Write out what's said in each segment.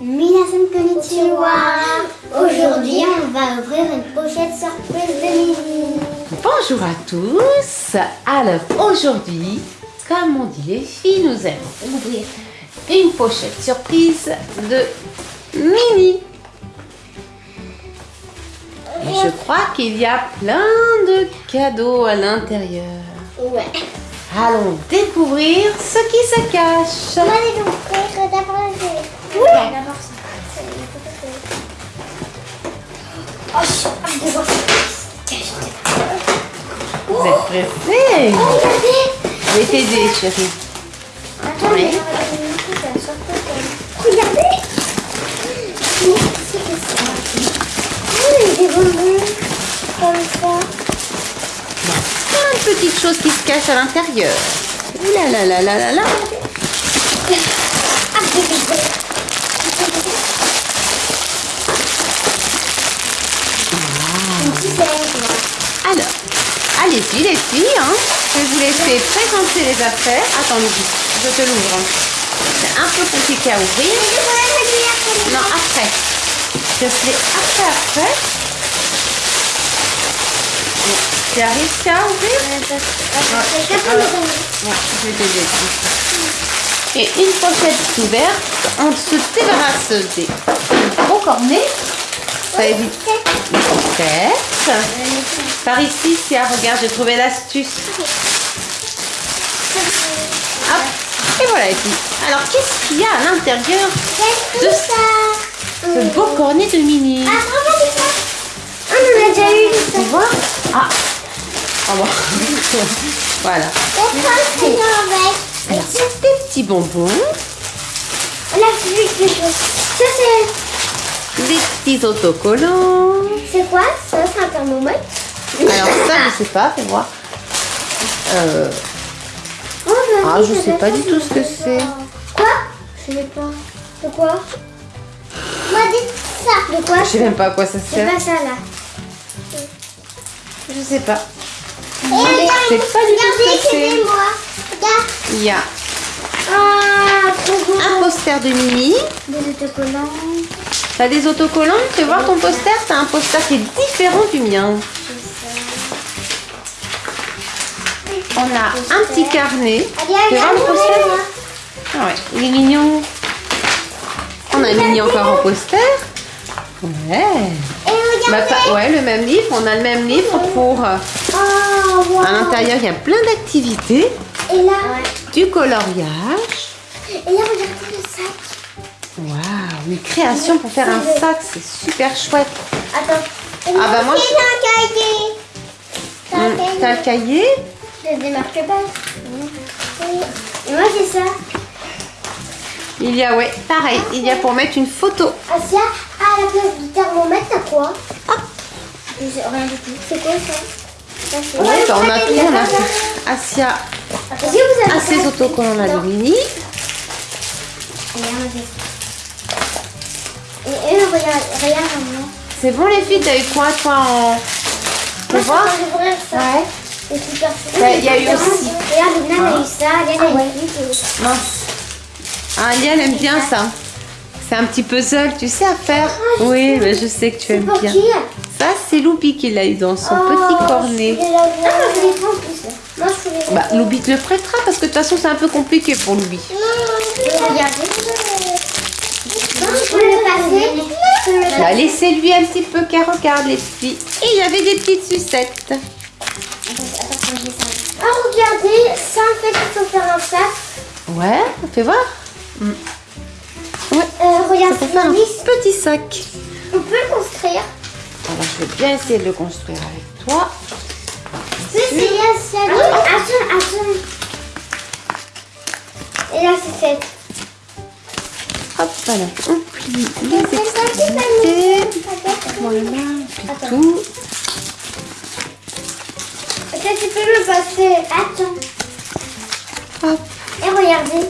Minasan konnichiwa Aujourd'hui, on va ouvrir une pochette surprise de Mini. Bonjour à tous. Alors aujourd'hui, comme on dit les filles, nous allons ouvrir une pochette surprise de Mini. Et je crois qu'il y a plein de cadeaux à l'intérieur. Ouais. Allons découvrir ce qui se cache. On va les ouvrir d'abord les... Oui D'abord ça. Oh. Vous êtes pressés Oh, regardez Je vais t'aider, chérie. Attends, Oui. Regardez C'est que ça Oh, il bonbons comme ça. Plein de petites choses qui se cachent à l'intérieur. Ah, des bonbons. Une petite lèvre. Alors, allez-y les filles, hein. je vais vous laisser présenter les affaires. Attends, je te l'ouvre. C'est un peu compliqué à ouvrir. Non, après. Je fais après, après. Tu réussi à ouvrir le bonbon. Ouais, je vais. Et une pochette ouverte, on se débarrasse des gros cornets. Ça évite les pochettes. Par ici, Sia, regarde, j'ai trouvé l'astuce. Hop, et voilà filles. Alors, qu'est-ce qu'il y a à l'intérieur de ça ce beau cornet de Mini Ah, regardez ça. Ah, on en a déjà eu Tu ça. vois? Ah, au revoir. voilà. Alors, c'est des petits bonbons, On a vu quelque chose. Ça, c'est... des petits autocollants. C'est quoi ça? C'est un thermomètre? Alors, ça, je sais pas, fais voir. Euh, Oh, Ah, je sais pas du tout ce que c'est. Quoi? Je sais pas. De quoi? Moi, dites ça. De quoi? Je sais même pas à quoi ça C'est sert. pas ça, là. Je sais pas. Et regarde, sais pas du tout ce regardez, que c'est. c'est. Il y a Ah, trop beau. un poster de Mini. Des autocollants. T'as des autocollants Tu veux voir ton poster T'as un poster qui est différent du mien. On a un petit carnet. Tu veux voir le poster. Ah ouais, il est mignon. On a Mini encore en poster. Ouais. Et Bah, pas- ouais, le même livre. On a le même livre pour... euh, Oh. À l'intérieur, il y a plein d'activités. Et là, Du coloriage. et là, regardez le sac. Waouh, une création pour faire un sac. C'est super chouette. Attends. Ah, bah, moi, C'est un cahier. Hum, cahier. T'as le cahier Je démarque pas. Oui. Et moi, j'ai ça. Il y a, ouais, pareil. Il y a pour mettre une photo. Asia, à la place du thermomètre, t'as quoi? Rien du tout. C'est quoi ça? Ça, Ouais, bah, on a tout. On a ça. Asia Et eux, regarde, regarde maintenant. C'est bon les filles, t'as eu quoi toi en... Moi, ça. Ouais. Il y a eu aussi. Regarde, Lina a eu ça. Regarde, Ah a eu. Mince. Ah, Lia, elle aime bien ça. C'est un petit puzzle, tu sais à faire Ah, Oui, mais je sais que tu aimes bien. qui Ça, c'est Loupi qui l'a eu dans son petit cornet. Ah, moi, je les prends en plus. Moi, je Bah. Loubi te le prêtera parce que de toute façon, c'est un peu compliqué pour Loubi. Regardez. Je peux le Bah, laissez-lui un petit peu qu'elle regarde les filles. Et il y avait des petites sucettes. Ah, regardez, ça en fait, il faut faire un sac. Ouais, fais voir. Mm. Ouais, Euh, regarde, ça faire un petit sac. on peut le construire. Alors, je vais bien essayer de le construire avec toi. C'est c'est là, c'est là. Attends, attends. Et là, c'est fait. Hop, voilà. On plie les extrémités. Voilà, le- on plie Attends. tout. Attends, tu peux me passer. Attends. Hop. Et regardez.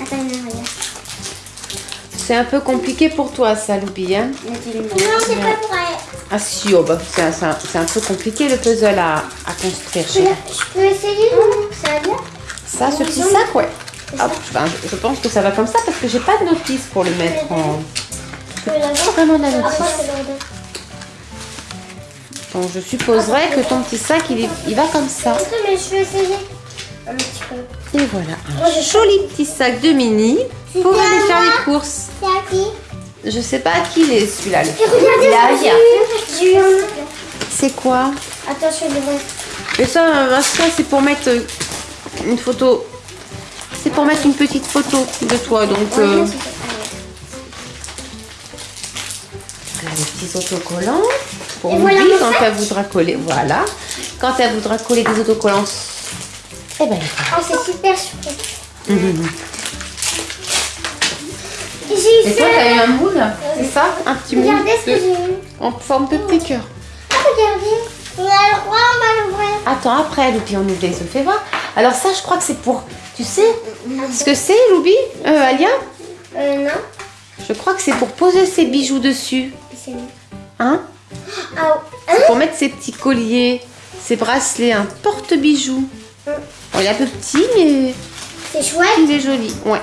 Attends, regarde. C'est un peu compliqué pour toi, ça, Loubi. Hein Non, c'est pas elle. ah si, oh, bah, c'est un, peu compliqué le puzzle à, à construire. Je chérie. peux, je peux essayer, non? Ça va bien? Ça, ce petit sac, ouais. Hop, ben, je- je pense que ça va comme ça parce que j'ai pas de notice pour le mettre en. Voir Vraiment la notice. Donc je supposerais que ton petit sac il, il va comme ça. Attends, mais je vais essayer. Et voilà, un joli petit sac de mini pour aller faire les courses. C'est à qui Je sais pas à qui il est celui-là. le-. C'est quoi? Attention, devant. Et ça, ça c'est pour mettre euh, une photo. C'est pour mettre une petite photo de toi. Donc euh, les petits autocollants pour Et voilà quand sac. elle voudra coller. Voilà. Quand elle voudra coller des autocollants. Eh ben, Oh, c'est super super. Mhm. J'ai eu Et toi, t'as eu un moule C'est ça? Un petit moule Regardez ce que j'ai eu. en forme de petit cœur. Ah, regardez. On a le droit, on va l'ouvrir. Attends, après, Loupi, on ouvre les œufs. Fais voir. Alors ça, je crois que c'est pour... Tu sais ce que c'est, Loubi euh, Alia Euh, non. Je crois que c'est pour poser ses bijoux dessus. C'est. Hein Ah, hein Pour mettre ses petits colliers, ses bracelets, un porte-bijoux. Bon, il est un peu petit, mais C'est chouette. il est joli. Ouais.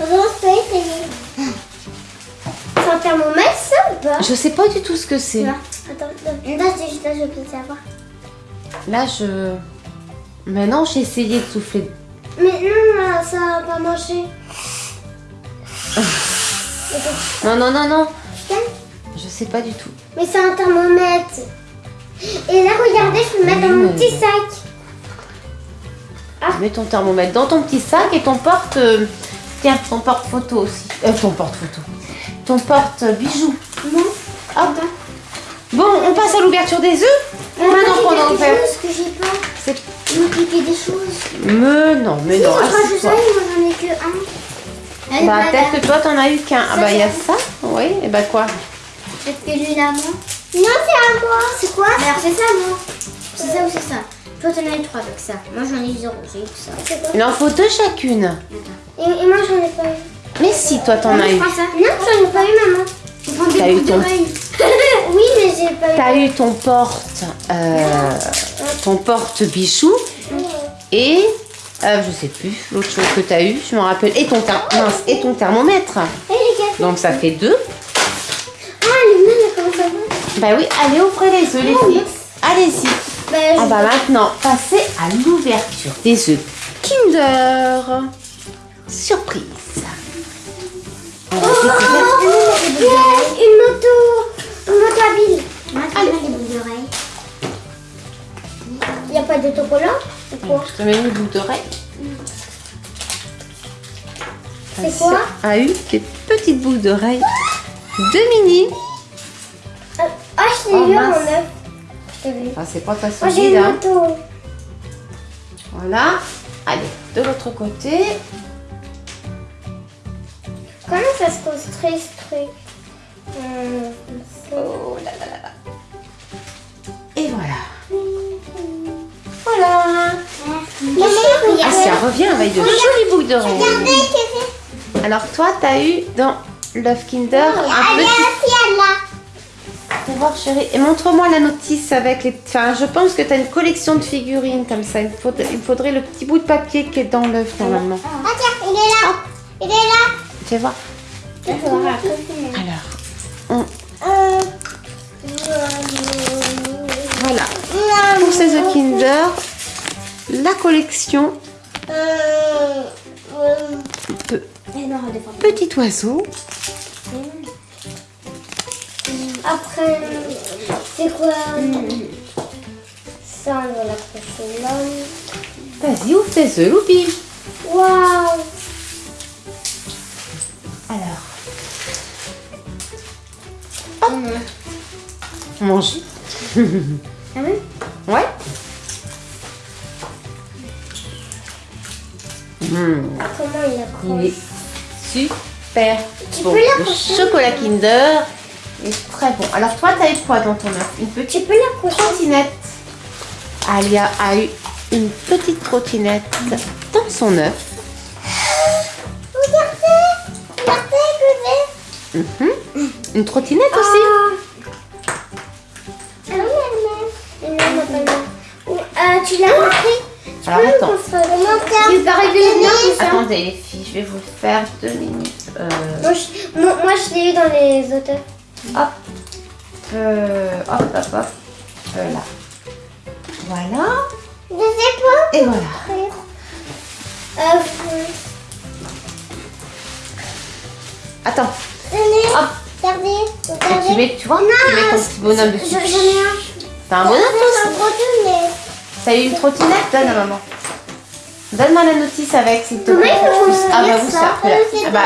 Regarde, c'est c'est- C'est un thermomètre, ça ou pas Je sais pas du tout ce que c'est. Attends, là, c'est je peux savoir. Là, je... Maintenant, j'ai essayé de souffler. Mais non, là, ça va pas marcher. Non, non, non, non. Je sais pas du tout. Mais c'est un thermomètre. Et là, regardez, je peux le mettre dans mon petit mais- sac. Mets ton thermomètre dans ton petit sac et ton porte... euh, Tiens, ton porte-photo aussi. Euh, ton porte-photo. Ton porte-bijoux. Non. Hop. Bon, on passe à l'ouverture des œufs. Maintenant qu'on que j'ai pas. C'est... Me des choses. Mais non, mais non, je crois que assieds-toi. ça, il m'en en est que un. Bah, peut-être que toi, t'en as eu qu'un. Ah, bah, il y a ça. Oui, et bah, quoi Peut-être que lui, là, moi. Non, c'est à moi. C'est quoi Alors, c'est ça, moi. C'est ça ou c'est ça Toi, t'en as eu trois avec ça. Moi, j'en ai eu zéro. J'ai eu ça. Il en faut deux chacune. et, et moi, j'en ai pas eu. Mais si, toi, t'en as eu. Non, j'en ai pas eu, maman. T'as eu ton- oui, mais j'ai pas eu. T'as eu ton porte... euh, ton porte-bijoux et... euh, je sais plus, l'autre chose que t'as eu, je me rappelle. Et ton, mince, et ton thermomètre. Donc, ça fait deux. Ah, comment ça va Bah oui, allez, ouvrez les œufs, les filles. Allez-y. Bah, On je- va maintenant passer à l'ouverture des œufs Kinder. Surprise. On va découvrir. Une moto. Une moto boucles d'oreilles. Il n'y a pas d'autocollant C'est quoi Je te mets une boucle d'oreille. C'est quoi A eu des petites boucles d'oreilles de mini. Euh, Ah, je l'ai Oh, vu en neuf. Ah, c'est pas ta j'ai solide. une Hein. moto. Voilà. Allez, de l'autre côté. Comment ça se construit ce truc? Oh là là là là. Et voilà. Voilà. Ah, elle revient avec de jolies boucles d'oreilles. Alors toi, t'as eu dans Love Kinder un petit... voir chérie. Et montre-moi la notice avec les... Enfin, je pense que t'as une collection de figurines comme ça. Il faudrait, il faudrait le petit bout de papier qui est dans l'œuf normalement. Ah, tiens, il est là. Il est là. Fais voir. On- Ces œufs Kinder, la collection euh, euh, redescends. Petit Oiseau. Après, c'est quoi Ça, on l'accrocher là. Vas-y, ouvre tes œufs, Loupi. Waouh Alors. Hop. Mange. Ah oui? Mmh. Comment il Il accroche est super Tu bon. peux Le chocolat Kinder est très bon. Alors toi, t'as eu quoi dans ton œuf? Une petite Tu peux trottinette. Alia a eu une petite trottinette dans son œuf. Regardez Regardez, bébé Mhm. Une trottinette aussi? Ah oui, elle-même. Elle-même, elle-même. Ou, euh, tu l'as compris? Alors attends. Tu bien. Attendez les filles, je vais vous faire deux minutes. Euh, Moi, je, moi, je l'ai eu dans les auteurs. hop. Euh, hop, hop, hop. Euh, là. Voilà. Je sais pas. Et voilà. Euh, Attends. tenez, Hop. regardez, Et tu regardez. mets, tu vois, tu mets ton petit bonhomme dessus. J'en ai un. T'as un bonhomme toi C'est un deux, mais... T'as eu une trottinette Donne à maman. Donne-moi la notice avec, s'il te plaît. Ah bah vous ça voilà. Euh, Ah bah,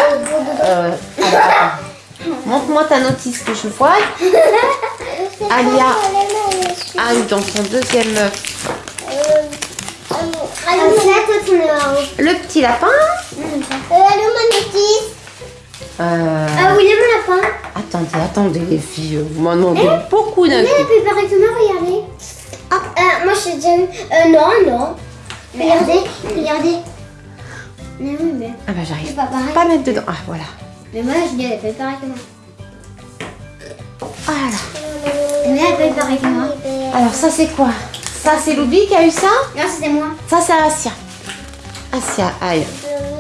euh, alors, attends. Montre-moi ta notice que je vois. Alia. le sujet. Ah oui, dans son deuxième œuf. Euh, l'as Le petit lapin. Euh, allô, ma notice. Euh, Ah oui, mon lapin. Attendez, attendez les filles, vous m'en demandez beaucoup d'un Mais coup. elle peut pareil que moi, regardez. Ah, euh, non, non. Regardez, regardez. Mais oui, mais... Ah bah j'arrive pas pareil. pas mettre dedans. Ah voilà. Mais moi, je dis, elle fait pareil que moi. Voilà. Mais elle fait pareil que moi. Alors ça c'est quoi? Ça c'est Loubi qui a eu ça? Non, c'était moi. Ça c'est Asia. Asia, aïe.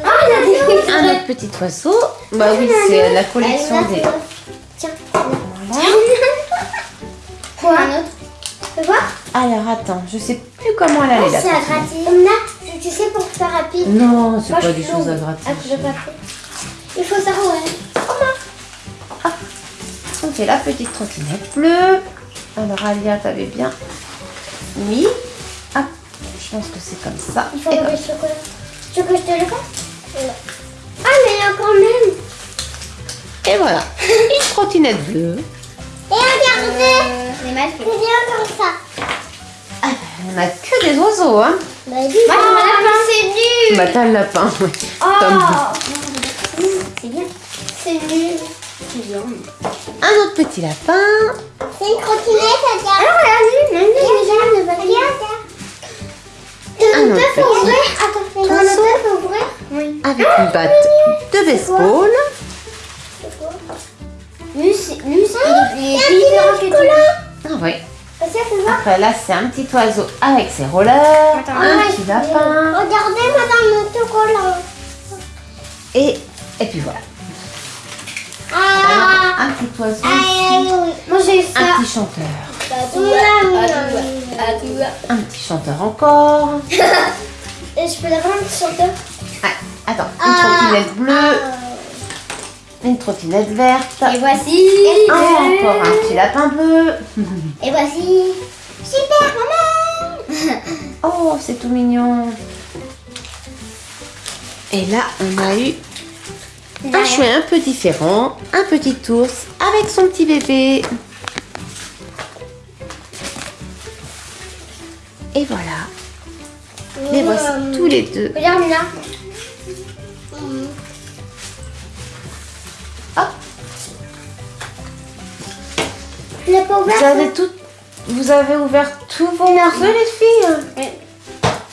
Oh, il a des... Un autre petit oiseau. Bah oui, c'est la collection des... Tiens. Voilà. Quoi? Un autre. Tu peux voir Alors attends, je sais plus comment elle allait Ah, la c'est à gratter. Là, tu, sais, pour faire rapide. Non, c'est pas des choses à gratter. papier. Il faut ça, ouais. On fait la petite trottinette bleue. Alors Alia, t'avais bien mis. Ah, je pense que c'est comme ça. Il faut le chocolat. Tu veux que je te le fasse? Ah, mais il y a quand même. et voilà, une trottinette bleue. Et regardez. les masques. C'est bien comme ça. On a que des oiseaux, hein. Bah, dis Moi, mon lapin, c'est nul. Bah t'as le lapin, Oh. C'est bien. C'est nul. C'est bien. un autre petit lapin. C'est une. Alors, œuf à petit ouvrir Attends, t'as un oiseau. œuf à ouvrir Oui. Avec une batte de baseball. Lui, c'est lui, c'est il est différent que Après là, c'est un petit oiseau avec ses rollers. Attends. un Ah, petit lapin. Regardez, madame, le chocolat. Et, et puis voilà. Ah. Un petit oiseau Ah, ici. oui. Moi, j'ai eu ça. Un petit chanteur. Et Un petit chanteur encore. je peux l'avoir un petit chanteur Ah, attends, une trottinette bleue. Une trottinette verte. Et voici. Ah, encore un petit lapin bleu. Et voici. Super, maman. Oh, c'est tout mignon. Et là, on a eu un chouet un peu différent. Un petit ours avec son petit bébé. Et voilà. Les voici tous les deux. Regarde là. Tu l'as pas ouvert Vous avez tout, vous avez ouvert tous vos morceaux, les filles.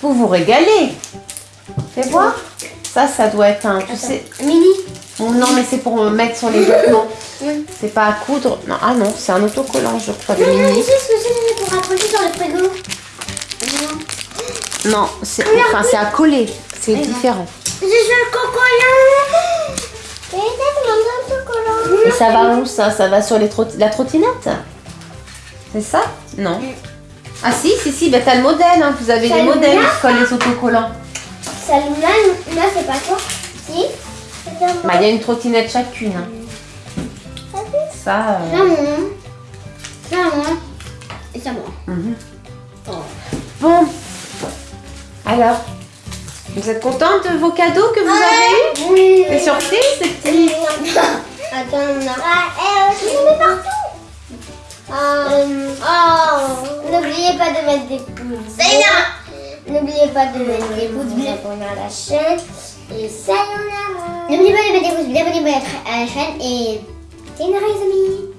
Vous vous régalez. Fais voir. Ça, ça doit être un, tu sais. Mini. Bon, non, mais c'est pour mettre sur les vêtements. Oui. C'est pas à coudre. Non, ah non, c'est un autocollant, je crois, Non, non, mini. c'est ce que c'est pour accrocher sur le frigo. Non, c'est enfin, à coller. C'est différent. Joué le cocola. Et ça, ça va où ça? Ça va sur les trot- la trottinette? C'est ça? Non. Ah si, si, si, bah, t'as le modèle. hein. Vous avez Ça les modèles qui collent les autocollants. Celle-là, là, c'est pas toi. Si Bah, il y a une trottinette chacune. hein. Ça. euh, Ça, moi. Ça, moi. Et ça, moi. mhm. Oh. Bon. Alors, vous êtes contente de vos cadeaux que vous avez eus? Oui. Les surprises, ces petits Attends, on a... Ah, je les mets partout. Euh, oh. N'oubliez pas de mettre des pouces. N'oubliez pas de mettre des pouces bleus pour la chaîne. Et sayonara. N'oubliez pas de mettre des pouces bleus, abonnez-vous à la chaîne. Et sayonara les amis.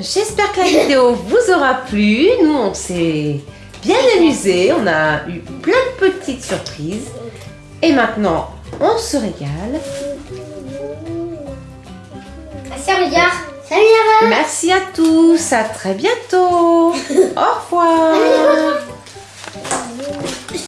J'espère que la vidéo vous aura plu. Nous, on s'est bien amusés. On a eu plein de petites surprises. Et maintenant, on se régale. Regarde. Salut. Merci à tous. À très bientôt. Au revoir.